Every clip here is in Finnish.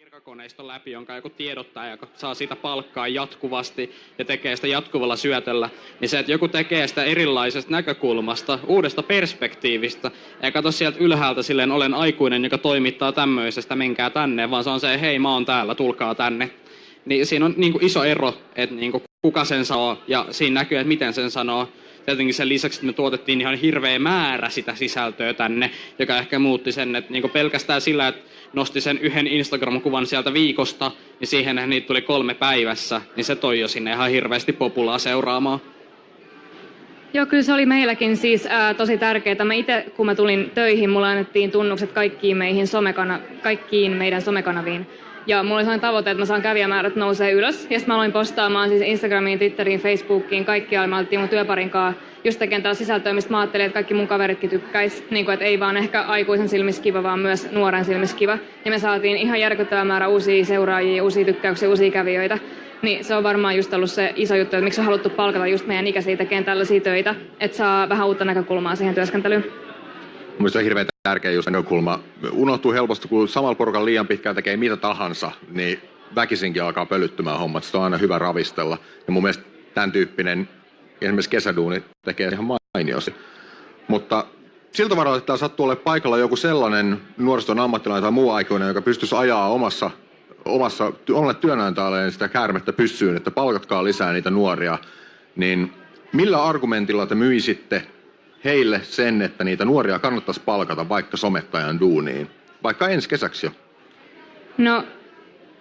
virkakoneiston läpi, jonka joku tiedottaja, joka saa siitä palkkaa jatkuvasti ja tekee sitä jatkuvalla syötöllä, niin se, että joku tekee sitä erilaisesta näkökulmasta, uudesta perspektiivistä, ja katso sieltä ylhäältä silleen, olen aikuinen, joka toimittaa tämmöisestä, menkää tänne, vaan se on se, hei mä oon täällä, tulkaa tänne. Niin siinä on niin kuin iso ero, että niin kuin kuka sen sanoo, ja siinä näkyy, että miten sen sanoo tietenkin sen lisäksi, että me tuotettiin ihan hirveä määrä sitä sisältöä tänne, joka ehkä muutti sen, että niin pelkästään sillä, että nosti sen yhden Instagram-kuvan sieltä viikosta, niin siihen niitä tuli kolme päivässä, niin se toi jo sinne ihan hirveästi populaa seuraamaan. Joo, kyllä se oli meilläkin siis ää, tosi tärkeää. Mä itse, kun mä tulin töihin, mulla annettiin tunnukset kaikkiin, meihin somekana, kaikkiin meidän somekanaviin. Ja mulla oli sellainen tavoite, että mä saan kävijämäärät nousee ylös. Ja sitten mä aloin postaamaan siis Instagramiin, Twitteriin, Facebookiin, kaikkialla. Mä oltiin mun työparin kanssa just tekemään tällä sisältöä, mistä mä ajattelin, että kaikki mun kaveritkin tykkäis. Niin kuin, että ei vaan ehkä aikuisen silmissä kiva, vaan myös nuoren silmissä kiva. Ja me saatiin ihan järkyttävä määrä uusia seuraajia, uusia tykkäyksiä, uusia kävijöitä. Niin se on varmaan just ollut se iso juttu, että miksi on haluttu palkata just meidän ikäisiä tekemään tällaisia töitä, että saa vähän uutta näkökulmaa siihen työskentelyyn. Mielestäni hirveän tärkeä just näkökulma. Unohtuu helposti, kun samalla porukalla liian pitkään tekee mitä tahansa, niin väkisinkin alkaa pölyttymään hommat. Sitä on aina hyvä ravistella. Ja mun mielestä tämän tyyppinen esimerkiksi kesäduuni tekee ihan mainiosti. Mutta siltä varalta, että sattuu olemaan paikalla joku sellainen nuoriston ammattilainen tai muu aikuinen, joka pystyisi ajaa omassa, omassa omalle työnantajalle sitä käärmettä pyssyyn, että palkatkaa lisää niitä nuoria, niin millä argumentilla te myisitte heille sen, että niitä nuoria kannattaisi palkata vaikka somettajan duuniin, vaikka ensi kesäksi jo? No,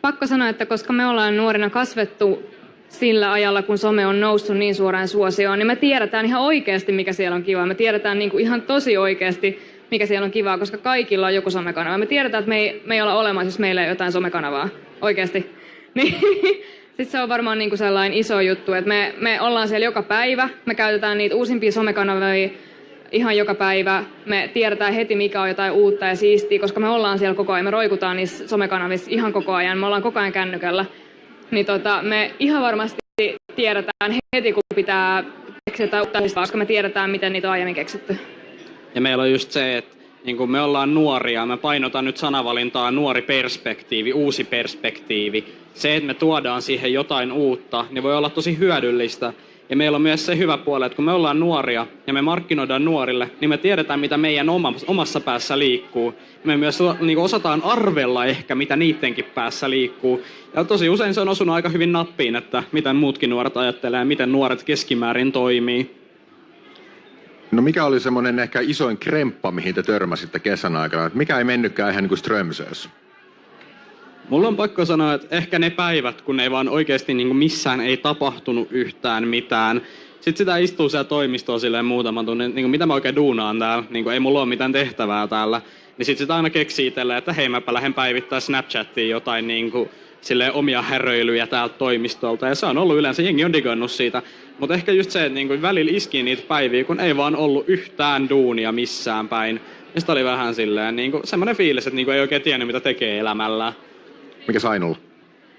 pakko sanoa, että koska me ollaan nuorina kasvettu sillä ajalla, kun some on noussut niin suoraan suosioon, niin me tiedetään ihan oikeasti, mikä siellä on kiva. Me tiedetään niin kuin ihan tosi oikeasti, mikä siellä on kivaa, koska kaikilla on joku somekanava. Me tiedetään, että me ei, me ei olla olemassa, jos meillä ei ole jotain somekanavaa. Oikeasti. Niin, sitten se on varmaan niin kuin sellainen iso juttu, että me, me ollaan siellä joka päivä. Me käytetään niitä uusimpia somekanavia ihan joka päivä. Me tiedetään heti, mikä on jotain uutta ja siistiä, koska me ollaan siellä koko ajan. Me roikutaan niissä somekanavissa ihan koko ajan. Me ollaan koko ajan kännykällä. Niin tota, me ihan varmasti tiedetään heti, kun pitää keksiä uutta, koska me tiedetään, miten niitä on aiemmin keksitty. Ja meillä on just se, että niin kun me ollaan nuoria, me painotan nyt sanavalintaa nuori perspektiivi, uusi perspektiivi. Se, että me tuodaan siihen jotain uutta, niin voi olla tosi hyödyllistä. Ja meillä on myös se hyvä puoli, että kun me ollaan nuoria ja me markkinoidaan nuorille, niin me tiedetään, mitä meidän omassa päässä liikkuu. Me myös niin osataan arvella ehkä, mitä niidenkin päässä liikkuu. Ja tosi usein se on osunut aika hyvin nappiin, että miten muutkin nuoret ajattelee, miten nuoret keskimäärin toimii. No mikä oli semmoinen ehkä isoin kremppa, mihin te törmäsitte kesän aikana? Mikä ei mennytkään ihan niin kuin Strömsössä? Mulla on pakko sanoa, että ehkä ne päivät, kun ei vaan oikeasti niin missään ei tapahtunut yhtään mitään. Sitten sitä istuu siellä toimistoon silleen muutaman tunnin, niin kuin mitä mä oikein duunaan täällä, niin kuin ei mulla ole mitään tehtävää täällä. Niin sitten sitä aina keksii itselleen, että hei mäpä lähden päivittää Snapchattiin jotain niin kuin, silleen omia häröilyjä täältä toimistolta. Ja se on ollut yleensä, jengi on digannut siitä. Mutta ehkä just se, että niin kuin välillä iski niitä päiviä, kun ei vaan ollut yhtään duunia missään päin. Ja sitten oli vähän silleen niin kuin, semmoinen fiilis, että niin kuin ei oikein tiennyt mitä tekee elämällä. Mikä Sainulla?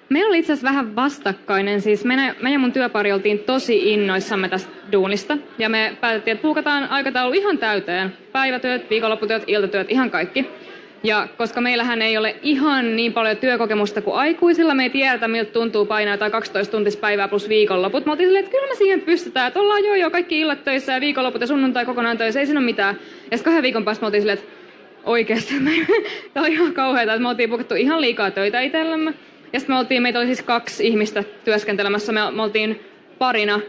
Meillä oli itse asiassa vähän vastakkainen. Siis me, me ja mun työpari oltiin tosi innoissamme tästä duunista. Ja me päätettiin, että puukataan aikataulu ihan täyteen. Päivätyöt, viikonlopputyöt, iltatyöt, ihan kaikki. Ja koska meillähän ei ole ihan niin paljon työkokemusta kuin aikuisilla, me ei tiedetä miltä tuntuu painaa tai 12 tuntispäivää plus viikonloput. Oltiin silleen, että kyllä me siihen pystytään, että ollaan joo joo kaikki illat töissä ja viikonloput ja sunnuntai kokonaan töissä, ei siinä ole mitään. Ja sitten kahden viikon päästä oltiin silleen, että oikeasti. Tämä on ihan kauheata, että me oltiin pukattu ihan liikaa töitä itsellemme. Ja sitten me oltiin, meitä oli siis kaksi ihmistä työskentelemässä. Me, me oltiin parina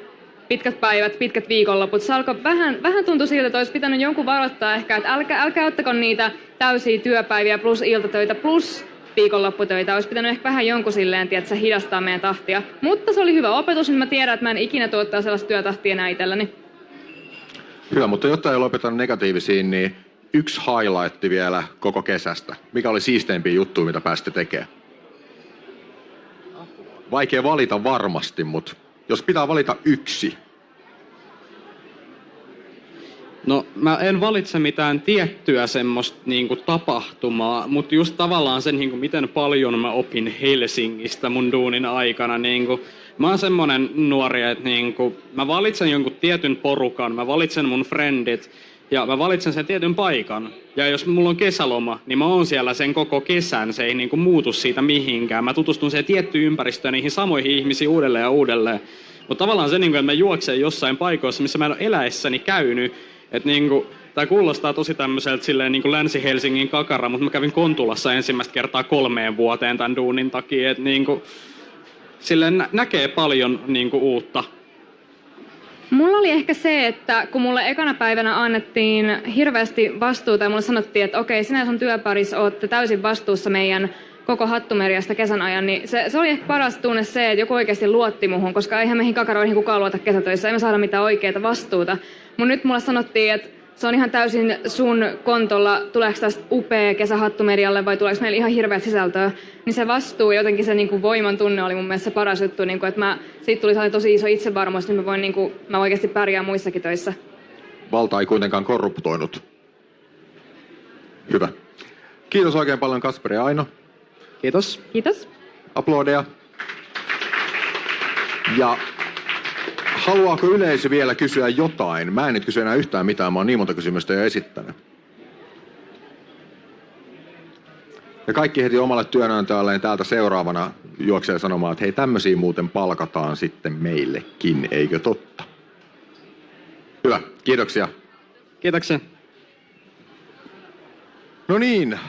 pitkät päivät, pitkät viikonloput. Se alkoi vähän, vähän tuntui siltä, että olisi pitänyt jonkun varoittaa ehkä, että älkää, älkää ottako niitä täysiä työpäiviä plus iltatöitä plus viikonlopputöitä. Olisi pitänyt ehkä vähän jonkun silleen, että se hidastaa meidän tahtia. Mutta se oli hyvä opetus, niin mä tiedän, että mä en ikinä tuottaa sellaista työtahtia enää itselläni. Hyvä, mutta jotta ei lopeta negatiivisiin, niin yksi highlight vielä koko kesästä. Mikä oli siisteimpiä juttuja, mitä pääsitte tekemään? Vaikea valita varmasti, mutta jos pitää valita yksi. No mä en valitse mitään tiettyä semmoista niinku, tapahtumaa, mutta just tavallaan sen, niinku, miten paljon mä opin Helsingistä mun duunin aikana. Niinku, mä oon semmonen nuori, että niinku, mä valitsen jonkun tietyn porukan, mä valitsen mun friendit, Ja mä valitsen sen tietyn paikan. Ja jos mulla on kesäloma, niin mä oon siellä sen koko kesän. Se ei niinku muutu siitä mihinkään. Mä tutustun siihen tiettyyn ympäristöön niihin samoihin ihmisiin uudelleen ja uudelleen. Mutta tavallaan se, niinku, että mä juoksen jossain paikoissa, missä mä en ole eläessäni käynyt. Että niinku, Tämä kuulostaa tosi tämmöiseltä silleen niin kuin Länsi-Helsingin kakara, mutta mä kävin Kontulassa ensimmäistä kertaa kolmeen vuoteen tämän duunin takia. Että niin kuin, silleen nä- näkee paljon niin kuin uutta. Mulla oli ehkä se, että kun mulle ekana päivänä annettiin hirveästi vastuuta ja mulle sanottiin, että okei, sinä sun työparis ootte täysin vastuussa meidän koko hattumeriasta kesän ajan, niin se, se oli ehkä paras tunne se, että joku oikeasti luotti muhun, koska eihän meihin kakaroihin kukaan luota kesätöissä, ei me saada mitään oikeaa vastuuta. Mun nyt mulle sanottiin, että se on ihan täysin sun kontolla, tuleeko tästä upea kesähattumerialle vai tuleeko meillä ihan hirveät sisältöä, niin se vastuu ja jotenkin se niinku voiman tunne oli mun mielestä se paras juttu, niinku, että mä, siitä tuli tosi iso itsevarmuus, niin mä voin niinku, mä oikeasti pärjää muissakin töissä. Valta ei kuitenkaan korruptoinut. Hyvä. Kiitos oikein paljon Kasperi ja Aino. Kiitos. Kiitos. Aplodeja. Ja haluaako yleisö vielä kysyä jotain? Mä en nyt kysy enää yhtään mitään, mä oon niin monta kysymystä jo esittänyt. Ja kaikki heti omalle työnantajalleen täältä seuraavana juoksee sanomaan, että hei tämmöisiä muuten palkataan sitten meillekin, eikö totta? Hyvä, kiitoksia. Kiitoksia. No niin,